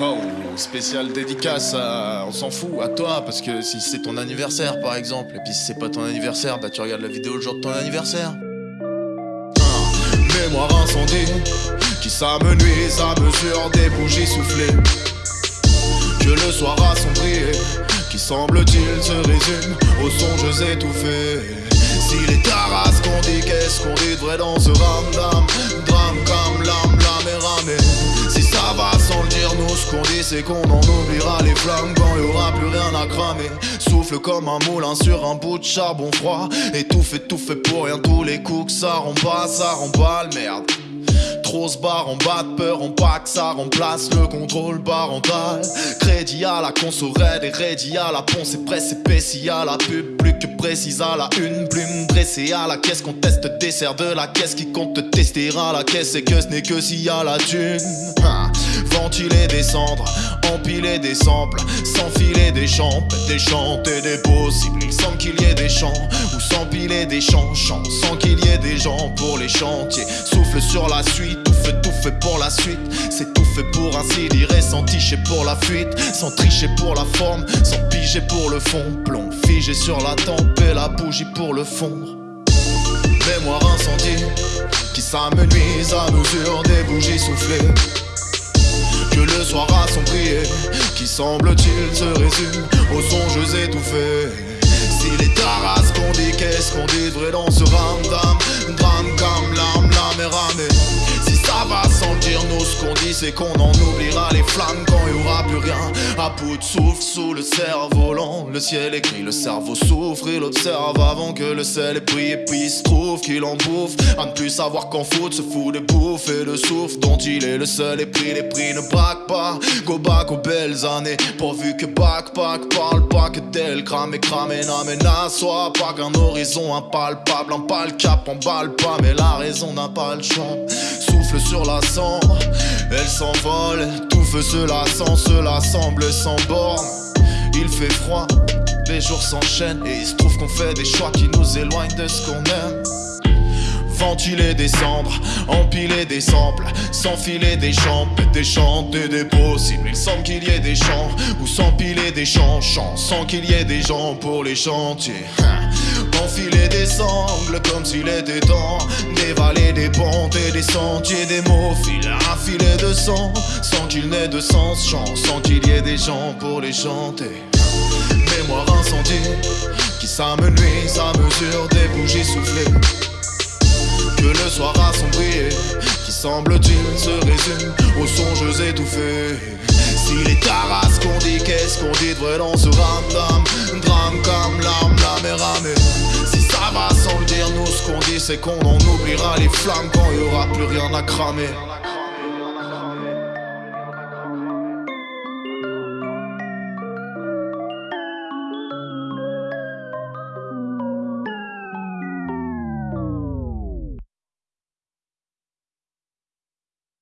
Oh, spécial dédicace, à- on s'en fout, à toi, parce que si c'est ton anniversaire par exemple, et puis si c'est pas ton anniversaire, bah tu regardes la vidéo le jour de ton anniversaire. Ah, mémoire incendie, qui s'amenuise à mesure des bougies soufflées. Que le soir assombri, qui semble-t-il se résume aux songes étouffés. Si les taras qu'on dit, qu'est-ce qu'on dit de vrai dans ce c'est qu'on en oubliera les flammes quand il y aura plus rien à cramer. Souffle comme un moulin sur un bout de charbon froid. Étouffe, étouffe pour rien, tous les coups que ça rend ça rend pas le merde. Trop se barre en bas de peur, en que ça remplace le contrôle parental. Crédit à la conso raide et à la ponce et presse épaissie à la pub, plus que précise à la une plume dressée à la caisse. Conteste dessert de la caisse qui compte te tester à la caisse et que ce n'est que s'il y a la thune. Hein. Ventiler des cendres, empiler des samples, s'enfiler des champs, des chanter des possibles. Il semble qu'il y ait des champs ou s'empiler des champs, chants sans qu'il y ait des gens pour les chantiers. Souffle sur la suite, tout fait, tout fait pour la suite. C'est tout fait pour ainsi dire et sans ticher pour la fuite, sans tricher pour la forme, sans piger pour le fond. Plomb figé sur la tempe et la bougie pour le fondre. Mémoire incendie qui s'amenuise à mesure des bougies soufflées. Que le soir assombri, qui semble-t-il se résume aux songes étouffés. Si les taras qu'on dit, qu'est-ce qu'on dit vrai dans ce ramdam c'est qu'on en oubliera les flammes quand il y aura plus rien. À bout de souffle sous le cerf-volant, le ciel gris, le cerveau souffre, il observe avant que le sel est pris. Et puis il se trouve qu'il en bouffe, à ne plus savoir qu'en fout, se fout des bouffes et le souffle dont il est le seul et pris. Les prix ne braquent pas, go back aux belles années, pourvu que backpack parle pas que d'elle crame et crame et n'amène à soi. Pas qu'un horizon impalpable, un pal cap, emballe pas, mais la raison n'a pas le champ. Souffle sur la cendre, tout feu cela sent, cela semble sans borne. Il fait froid, les jours s'enchaînent et il se trouve qu'on fait des choix qui nous éloignent de ce qu'on aime. Ventiler des cendres, empiler des samples, s'enfiler des champs, des chanter des possibles. Il semble qu'il y ait des champs ou s'empiler des champs, chants sans qu'il y ait des gens pour les chantiers. Hein. Enfiler des sangles comme s'il était temps d'évaler des sentiers, des mots filer un filet de sang sans qu'il n'ait de sens, sans qu'il y ait des gens pour les chanter. Mémoire incendie qui s'amenuise à mesure des bougies soufflées que le soir assombri qui semble-t-il se résume aux songes étouffés. Si les taras qu'on dit, qu'est-ce qu'on dit de vrai dans ce ramdam Drame comme l'âme, est ramée. C'est qu'on en oubliera les flammes quand il y aura plus rien à cramer.